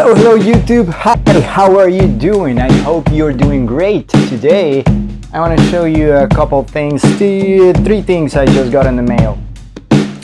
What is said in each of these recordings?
Hello, hello YouTube. Hi, how are you doing? I hope you're doing great. Today, I want to show you a couple things, three things I just got in the mail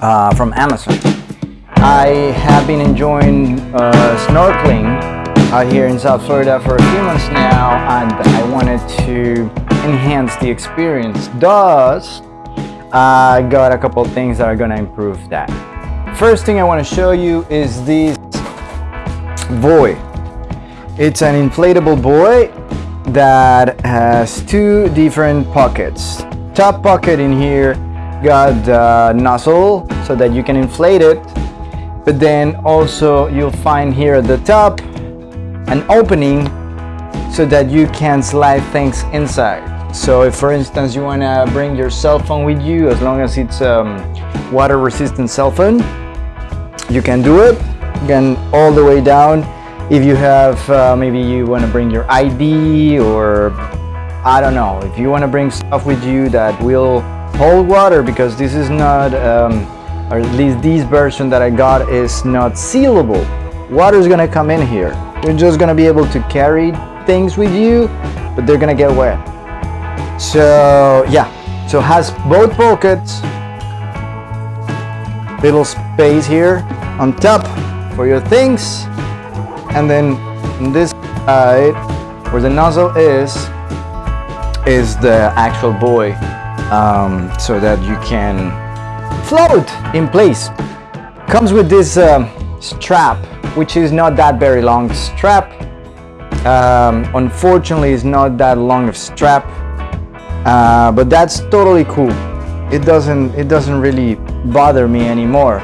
uh, from Amazon. I have been enjoying uh, snorkeling out here in South Florida for a few months now and I wanted to enhance the experience. Thus, I got a couple things that are gonna improve that. First thing I want to show you is this buoy. It's an inflatable buoy that has two different pockets. Top pocket in here got the nozzle so that you can inflate it but then also you'll find here at the top an opening so that you can slide things inside so if for instance you want to bring your cell phone with you as long as it's um, water resistant cell phone you can do it again all the way down. If you have uh, maybe you want to bring your ID or I don't know if you want to bring stuff with you that will hold water because this is not um, or at least this version that I got is not sealable. Water is gonna come in here. You're just gonna be able to carry things with you but they're gonna get wet. So yeah. So has both pockets. Little space here on top for your things. And then this side where the nozzle is is the actual buoy um, so that you can float in place. Comes with this um, strap which is not that very long strap. Um, unfortunately it's not that long of strap. Uh, but that's totally cool. It doesn't it doesn't really bother me anymore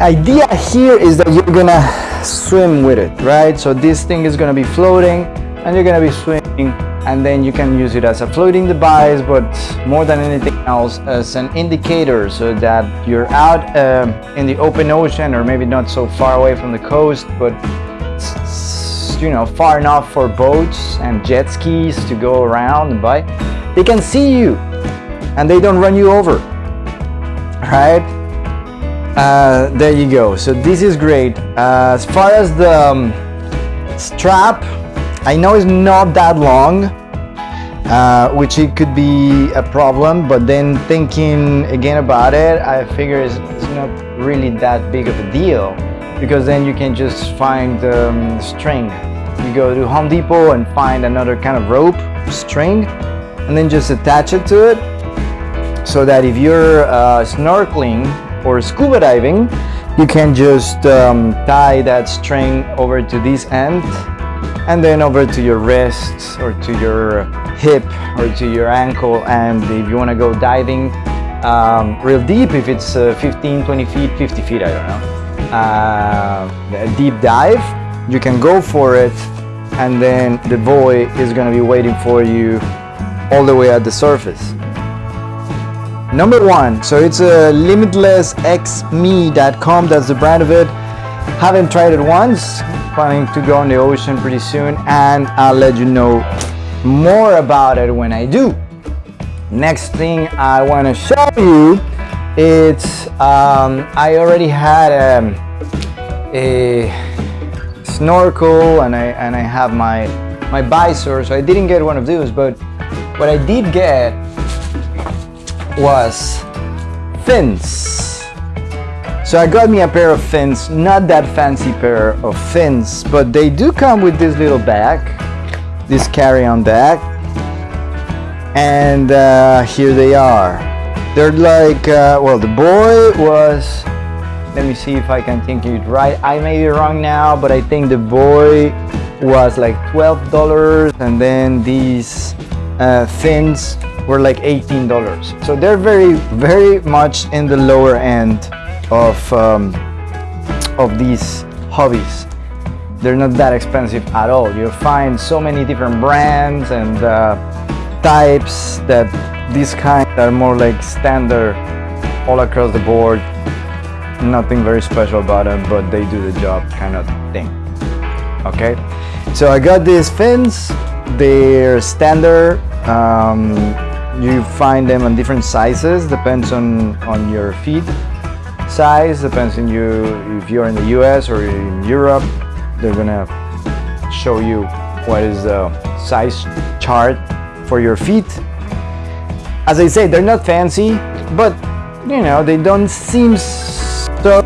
idea here is that you're gonna swim with it right? So this thing is gonna be floating and you're gonna be swimming and then you can use it as a floating device but more than anything else as an indicator so that you're out uh, in the open ocean or maybe not so far away from the coast but you know far enough for boats and jet skis to go around and by they can see you and they don't run you over right uh, there you go. So this is great. Uh, as far as the um, strap I know it's not that long uh, which it could be a problem but then thinking again about it I figure it's, it's not really that big of a deal because then you can just find um, string. You go to Home Depot and find another kind of rope string and then just attach it to it so that if you're uh, snorkeling or scuba diving you can just um, tie that string over to this end and then over to your wrists or to your hip or to your ankle. And if you want to go diving um, real deep if it's uh, 15 20 feet 50 feet I don't know. Uh, a deep dive you can go for it and then the buoy is going to be waiting for you all the way at the surface number one. So it's a limitlessxme.com that's the brand of it. Haven't tried it once. Planning to go in the ocean pretty soon and I'll let you know more about it when I do. Next thing I want to show you it's um, I already had a, um, a snorkel and I and I have my my visor so I didn't get one of those but what I did get was fins. So I got me a pair of fins not that fancy pair of fins but they do come with this little bag this carry-on bag and uh, here they are. They're like uh, well the buoy was let me see if I can think it right. I may be wrong now but I think the buoy was like $12 and then these uh, fins were like $18 so they're very very much in the lower end of um, of these hobbies. They're not that expensive at all. You'll find so many different brands and uh, types that these kind are more like standard all across the board. Nothing very special about them but they do the job kind of thing. Okay? So I got these fins. They're standard um, you find them on different sizes depends on on your feet size depends on you if you're in the US or in Europe they're gonna show you what is the size chart for your feet as I say they're not fancy but you know they don't seem so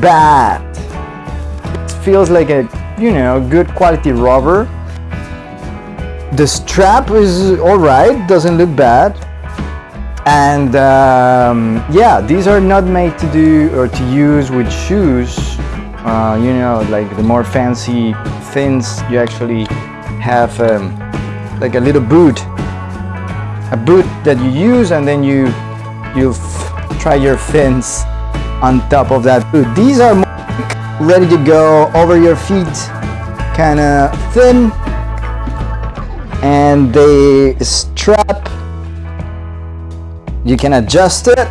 bad. It feels like a you know good quality rubber the strap is all right doesn't look bad. And um, yeah these are not made to do or to use with shoes. Uh, you know like the more fancy things you actually have um, like a little boot. A boot that you use and then you you try your fins on top of that boot. These are ready to go over your feet kind of thin and they strap you can adjust it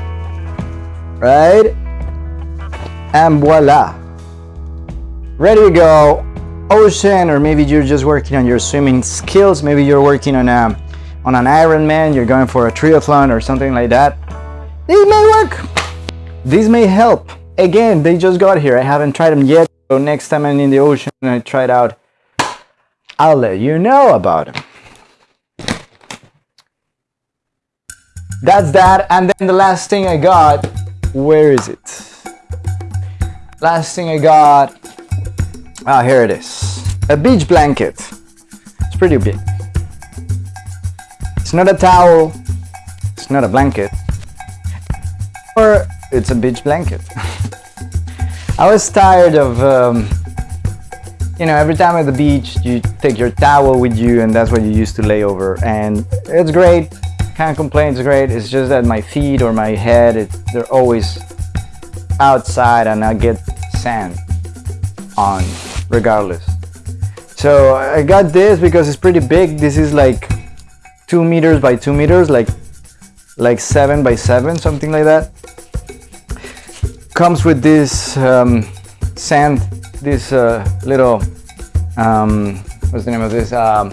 right? And voila. Ready to go. Ocean or maybe you're just working on your swimming skills. Maybe you're working on a on an Ironman you're going for a triathlon or something like that. These may work. These may help. Again they just got here. I haven't tried them yet. So next time I'm in the ocean and I try it out. I'll let you know about them that's that and then the last thing I got where is it? Last thing I got ah here it is. A beach blanket. It's pretty big. It's not a towel. It's not a blanket. Or it's a beach blanket. I was tired of um, you know every time at the beach you take your towel with you and that's what you used to lay over. And it's great can't complain, it's great. It's just that my feet or my head, it, they're always outside and I get sand on regardless. So I got this because it's pretty big. This is like two meters by two meters, like like seven by seven, something like that. Comes with this um, sand, this uh, little, um, what's the name of this? Um,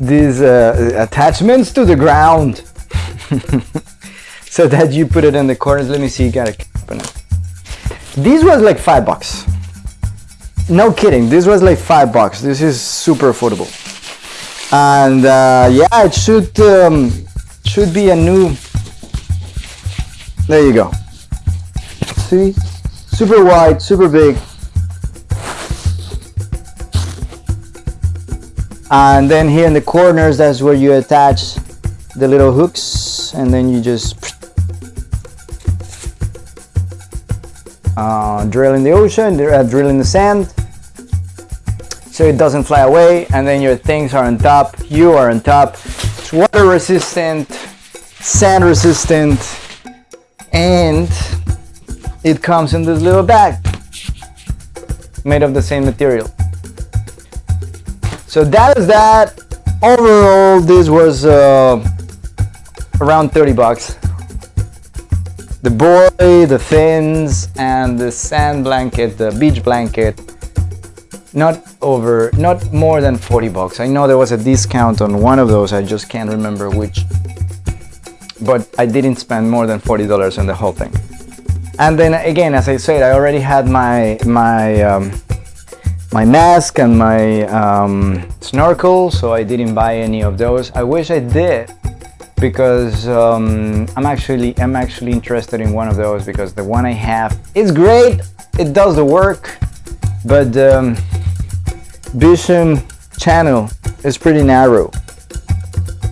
these uh, attachments to the ground. So that you put it in the corners. Let me see you got it this was like five bucks. No kidding this was like five bucks. This is super affordable. And uh, yeah it should um, should be a new there you go. See? Super wide super big and then here in the corners that's where you attach the little hooks and then you just uh, drill in the ocean uh, drill in the sand so it doesn't fly away and then your things are on top you are on top. It's water resistant sand resistant and it comes in this little bag made of the same material so that is that. Overall, this was uh, around 30 bucks. The buoy, the fins, and the sand blanket, the beach blanket, not over, not more than 40 bucks. I know there was a discount on one of those, I just can't remember which. But I didn't spend more than $40 on the whole thing. And then again, as I said, I already had my, my um, my mask and my um, snorkel so I didn't buy any of those. I wish I did because um, I'm actually I'm actually interested in one of those because the one I have is great it does the work but um, vision channel is pretty narrow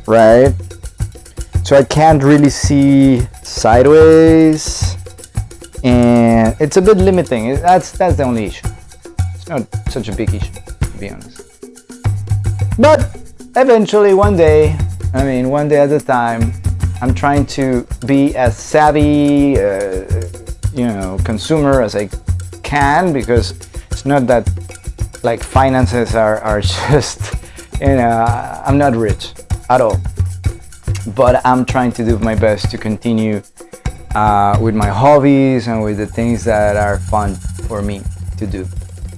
right? So I can't really see sideways and it's a bit limiting. That's that's the only issue not such a big issue, to be honest. But eventually, one day, I mean, one day at a time, I'm trying to be as savvy, uh, you know, consumer as I can because it's not that like finances are, are just, you know, I'm not rich at all. But I'm trying to do my best to continue uh, with my hobbies and with the things that are fun for me to do.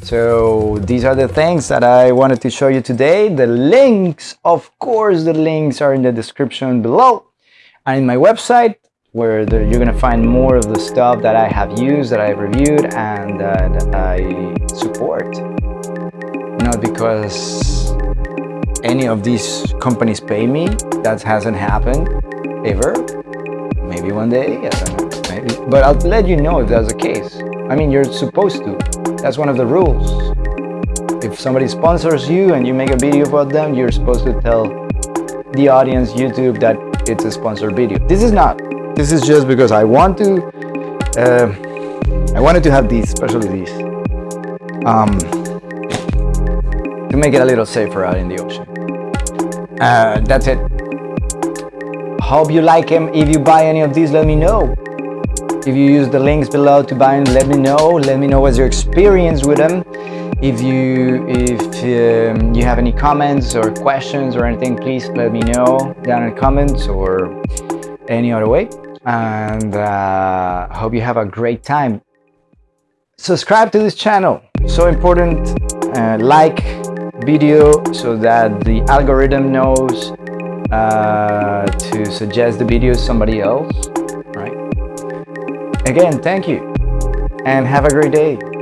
So these are the things that I wanted to show you today. The links, of course, the links are in the description below and in my website, where the, you're gonna find more of the stuff that I have used, that I have reviewed, and uh, that I support. Not because any of these companies pay me. That hasn't happened ever. Maybe one day, I don't know. Maybe. But I'll let you know if that's the case. I mean, you're supposed to. That's one of the rules. If somebody sponsors you and you make a video about them, you're supposed to tell the audience, YouTube, that it's a sponsored video. This is not. This is just because I want to, uh, I wanted to have these, especially these, um, to make it a little safer out in the ocean. Uh, that's it. Hope you like them. If you buy any of these, let me know. If you use the links below to buy them, let me know. Let me know what's your experience with them. If you if um, you have any comments or questions or anything, please let me know down in the comments or any other way. And uh, hope you have a great time. Subscribe to this channel. So important. Uh, like video so that the algorithm knows uh, to suggest the video to somebody else? Again, thank you and have a great day.